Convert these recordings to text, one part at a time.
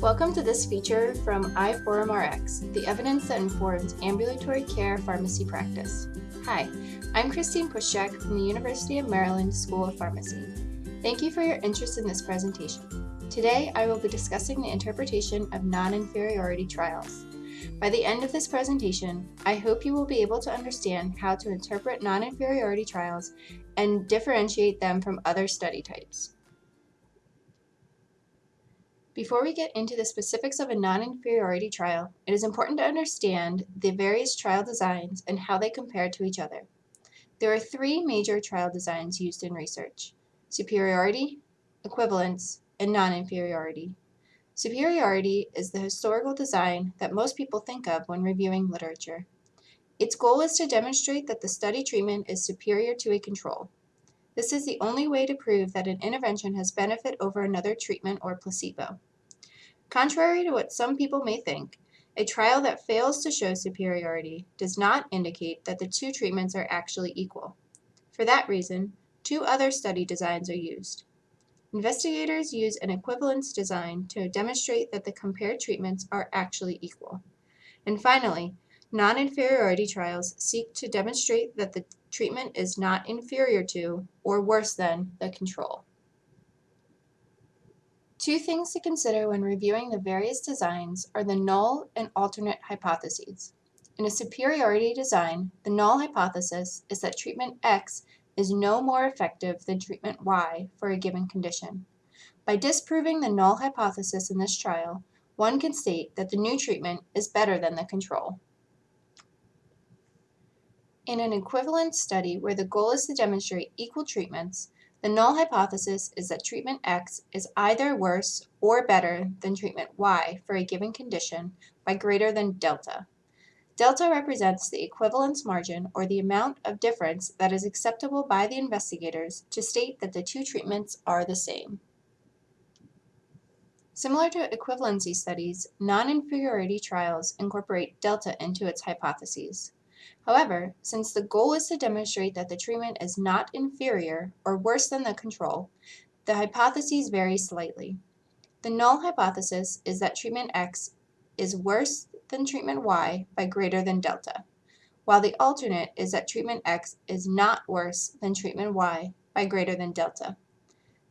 Welcome to this feature from iForumRx, the evidence that informs ambulatory care pharmacy practice. Hi, I'm Christine Pushchak from the University of Maryland School of Pharmacy. Thank you for your interest in this presentation. Today, I will be discussing the interpretation of non-inferiority trials. By the end of this presentation, I hope you will be able to understand how to interpret non-inferiority trials and differentiate them from other study types. Before we get into the specifics of a non-inferiority trial, it is important to understand the various trial designs and how they compare to each other. There are three major trial designs used in research, superiority, equivalence, and non-inferiority. Superiority is the historical design that most people think of when reviewing literature. Its goal is to demonstrate that the study treatment is superior to a control. This is the only way to prove that an intervention has benefit over another treatment or placebo. Contrary to what some people may think, a trial that fails to show superiority does not indicate that the two treatments are actually equal. For that reason, two other study designs are used. Investigators use an equivalence design to demonstrate that the compared treatments are actually equal. And finally, non-inferiority trials seek to demonstrate that the treatment is not inferior to or worse than the control. Two things to consider when reviewing the various designs are the null and alternate hypotheses. In a superiority design, the null hypothesis is that treatment X is no more effective than treatment Y for a given condition. By disproving the null hypothesis in this trial, one can state that the new treatment is better than the control. In an equivalence study where the goal is to demonstrate equal treatments, the null hypothesis is that treatment X is either worse or better than treatment Y for a given condition by greater than delta. Delta represents the equivalence margin or the amount of difference that is acceptable by the investigators to state that the two treatments are the same. Similar to equivalency studies, non-inferiority trials incorporate delta into its hypotheses. However, since the goal is to demonstrate that the treatment is not inferior or worse than the control, the hypotheses vary slightly. The null hypothesis is that treatment X is worse than treatment Y by greater than delta, while the alternate is that treatment X is not worse than treatment Y by greater than delta.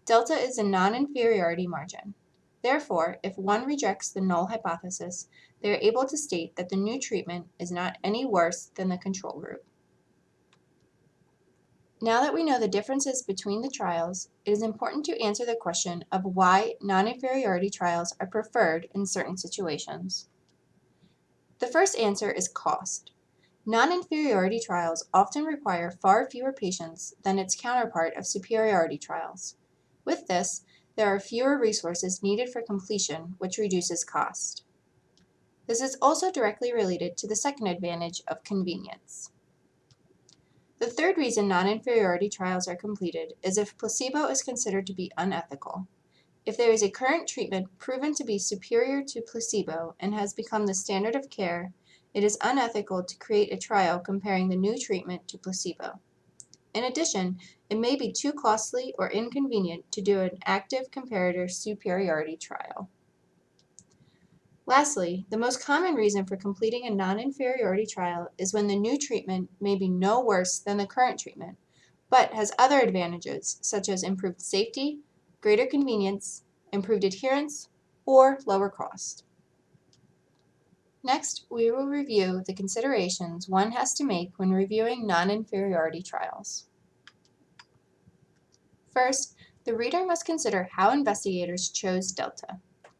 Delta is a non-inferiority margin. Therefore, if one rejects the null hypothesis, they are able to state that the new treatment is not any worse than the control group. Now that we know the differences between the trials, it is important to answer the question of why non-inferiority trials are preferred in certain situations. The first answer is cost. Non-inferiority trials often require far fewer patients than its counterpart of superiority trials. With this, there are fewer resources needed for completion, which reduces cost. This is also directly related to the second advantage of convenience. The third reason non-inferiority trials are completed is if placebo is considered to be unethical. If there is a current treatment proven to be superior to placebo and has become the standard of care, it is unethical to create a trial comparing the new treatment to placebo. In addition, it may be too costly or inconvenient to do an active comparator superiority trial. Lastly, the most common reason for completing a non-inferiority trial is when the new treatment may be no worse than the current treatment, but has other advantages such as improved safety, greater convenience, improved adherence, or lower cost. Next, we will review the considerations one has to make when reviewing non-inferiority trials. First, the reader must consider how investigators chose delta.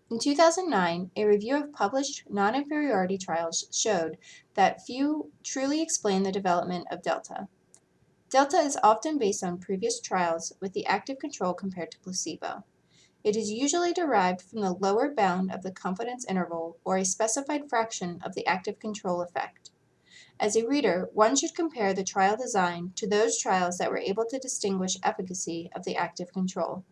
In 2009, a review of published non-inferiority trials showed that few truly explain the development of delta. Delta is often based on previous trials with the active control compared to placebo. It is usually derived from the lower bound of the confidence interval or a specified fraction of the active control effect. As a reader, one should compare the trial design to those trials that were able to distinguish efficacy of the active control.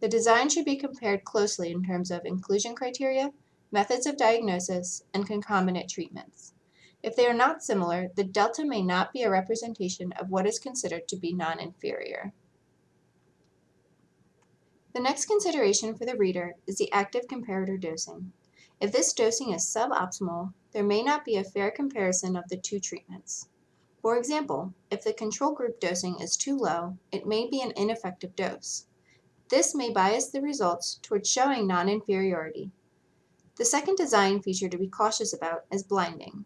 The design should be compared closely in terms of inclusion criteria, methods of diagnosis, and concomitant treatments. If they are not similar, the delta may not be a representation of what is considered to be non-inferior. The next consideration for the reader is the active comparator dosing. If this dosing is suboptimal, there may not be a fair comparison of the two treatments. For example, if the control group dosing is too low, it may be an ineffective dose. This may bias the results towards showing non-inferiority. The second design feature to be cautious about is blinding.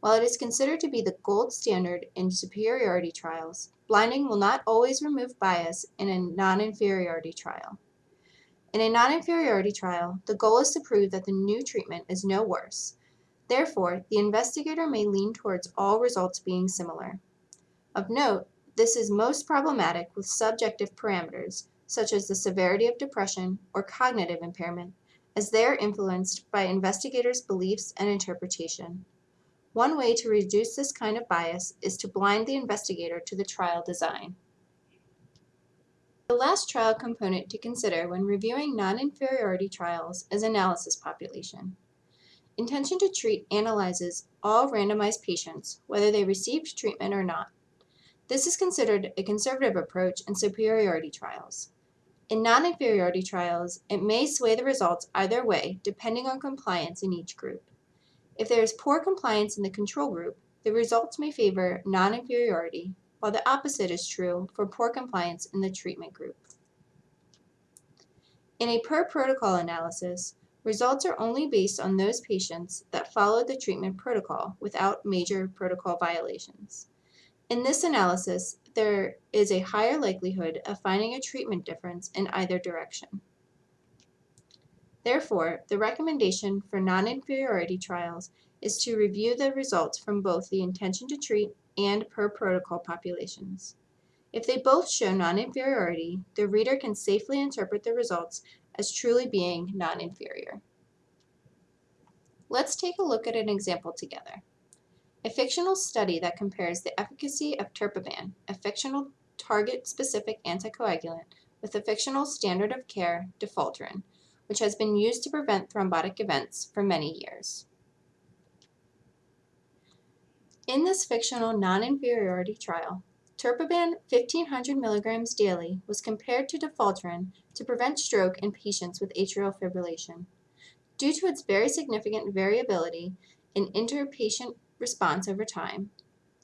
While it is considered to be the gold standard in superiority trials, blinding will not always remove bias in a non-inferiority trial. In a non-inferiority trial, the goal is to prove that the new treatment is no worse. Therefore, the investigator may lean towards all results being similar. Of note, this is most problematic with subjective parameters, such as the severity of depression or cognitive impairment, as they are influenced by investigators' beliefs and interpretation. One way to reduce this kind of bias is to blind the investigator to the trial design. The last trial component to consider when reviewing non-inferiority trials is analysis population. Intention to treat analyzes all randomized patients, whether they received treatment or not. This is considered a conservative approach in superiority trials. In non-inferiority trials, it may sway the results either way depending on compliance in each group. If there is poor compliance in the control group, the results may favor non-inferiority, while the opposite is true for poor compliance in the treatment group. In a per-protocol analysis, results are only based on those patients that followed the treatment protocol without major protocol violations. In this analysis, there is a higher likelihood of finding a treatment difference in either direction. Therefore, the recommendation for non-inferiority trials is to review the results from both the intention to treat and per protocol populations. If they both show non-inferiority, the reader can safely interpret the results as truly being non-inferior. Let's take a look at an example together. A fictional study that compares the efficacy of Terpiban, a fictional target-specific anticoagulant, with the fictional standard of care, Defaltrin, which has been used to prevent thrombotic events for many years. In this fictional non-inferiority trial, Terpiban 1500 milligrams daily was compared to Defaltrin to prevent stroke in patients with atrial fibrillation. Due to its very significant variability in interpatient response over time.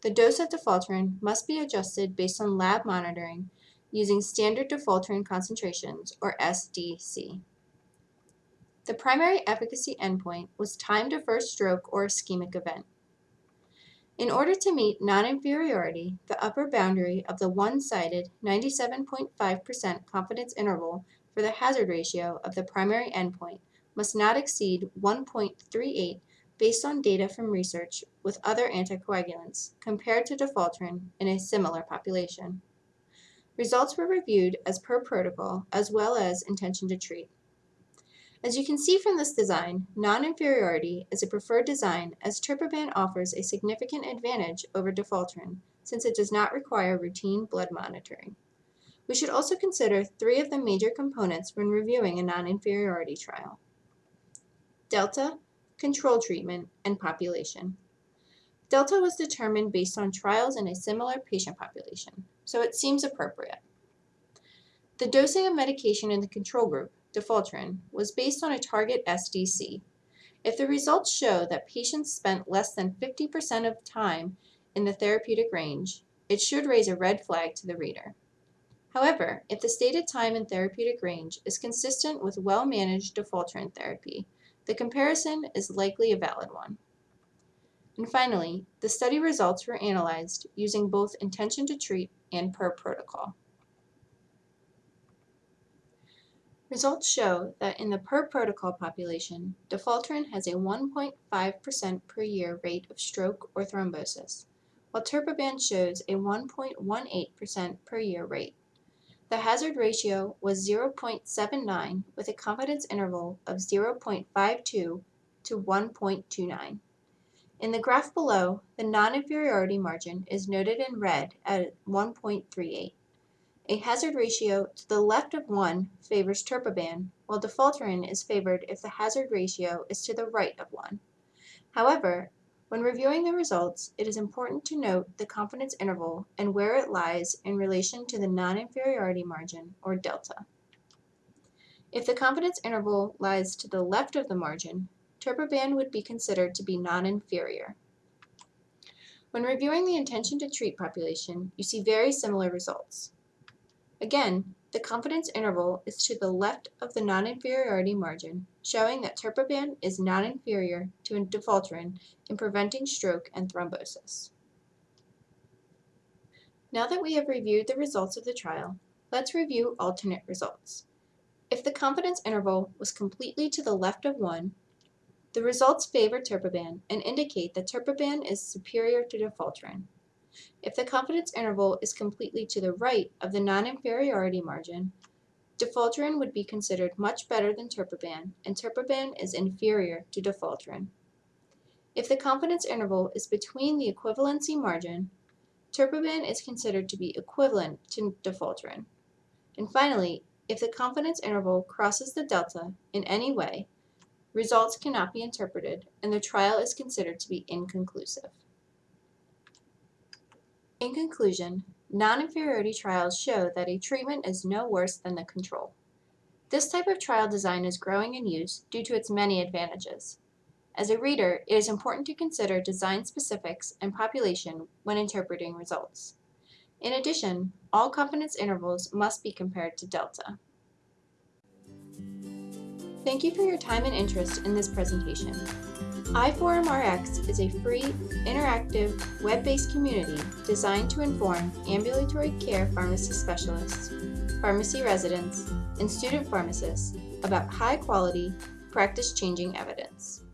The dose of defaltrin must be adjusted based on lab monitoring using standard defaltrin concentrations, or SDC. The primary efficacy endpoint was time to first stroke or ischemic event. In order to meet non-inferiority, the upper boundary of the one-sided 97.5% confidence interval for the hazard ratio of the primary endpoint must not exceed 1.38 based on data from research with other anticoagulants compared to defaltrin in a similar population. Results were reviewed as per protocol as well as intention to treat. As you can see from this design, non-inferiority is a preferred design as Terpiban offers a significant advantage over defaltrin since it does not require routine blood monitoring. We should also consider three of the major components when reviewing a non-inferiority trial. Delta, control treatment, and population. Delta was determined based on trials in a similar patient population, so it seems appropriate. The dosing of medication in the control group, defaltrin, was based on a target SDC. If the results show that patients spent less than 50% of time in the therapeutic range, it should raise a red flag to the reader. However, if the stated time in therapeutic range is consistent with well-managed defaltrin therapy, the comparison is likely a valid one. And finally, the study results were analyzed using both intention to treat and per protocol. Results show that in the per protocol population, defaltrin has a 1.5% per year rate of stroke or thrombosis, while terpiban shows a 1.18% per year rate. The hazard ratio was 0.79 with a confidence interval of 0.52 to 1.29. In the graph below, the non-inferiority margin is noted in red at 1.38. A hazard ratio to the left of 1 favors terpiban, while defaltrin is favored if the hazard ratio is to the right of 1. However, when reviewing the results, it is important to note the confidence interval and where it lies in relation to the non-inferiority margin, or delta. If the confidence interval lies to the left of the margin, Turbaban would be considered to be non-inferior. When reviewing the intention to treat population, you see very similar results. Again, the confidence interval is to the left of the non-inferiority margin, showing that Turbaban is non-inferior to Defaltrin in preventing stroke and thrombosis. Now that we have reviewed the results of the trial, let's review alternate results. If the confidence interval was completely to the left of 1, the results favor Turbaban and indicate that Turbaban is superior to Defaltrin. If the confidence interval is completely to the right of the non-inferiority margin, Defaltrin would be considered much better than Turbaban, and Turbaban is inferior to Defaltrin. If the confidence interval is between the equivalency margin, Turbaban is considered to be equivalent to Defaltrin. And finally, if the confidence interval crosses the delta in any way, results cannot be interpreted and the trial is considered to be inconclusive. In conclusion, non-inferiority trials show that a treatment is no worse than the control. This type of trial design is growing in use due to its many advantages. As a reader, it is important to consider design specifics and population when interpreting results. In addition, all confidence intervals must be compared to delta. Thank you for your time and interest in this presentation. iForumRx is a free, interactive, web-based community designed to inform ambulatory care pharmacy specialists, pharmacy residents, and student pharmacists about high-quality, practice-changing evidence.